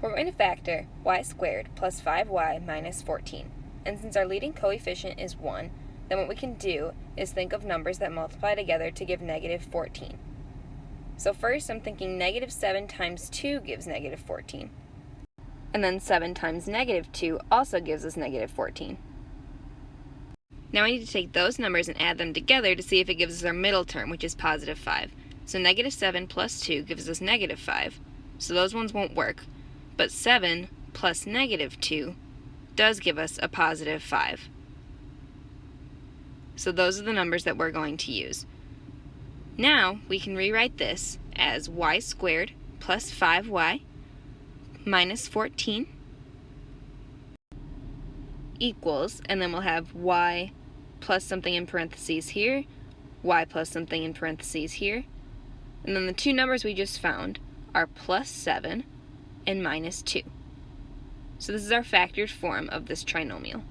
We're going to factor y squared plus 5y minus 14. And since our leading coefficient is 1, then what we can do is think of numbers that multiply together to give negative 14. So first I'm thinking negative 7 times 2 gives negative 14. And then 7 times negative 2 also gives us negative 14. Now I need to take those numbers and add them together to see if it gives us our middle term, which is positive 5. So negative 7 plus 2 gives us negative 5. So those ones won't work. But 7 plus negative 2 does give us a positive 5. So those are the numbers that we're going to use. Now we can rewrite this as y squared plus 5y minus 14 equals, and then we'll have y plus something in parentheses here, y plus something in parentheses here, and then the two numbers we just found are plus 7 and minus 2. So this is our factored form of this trinomial.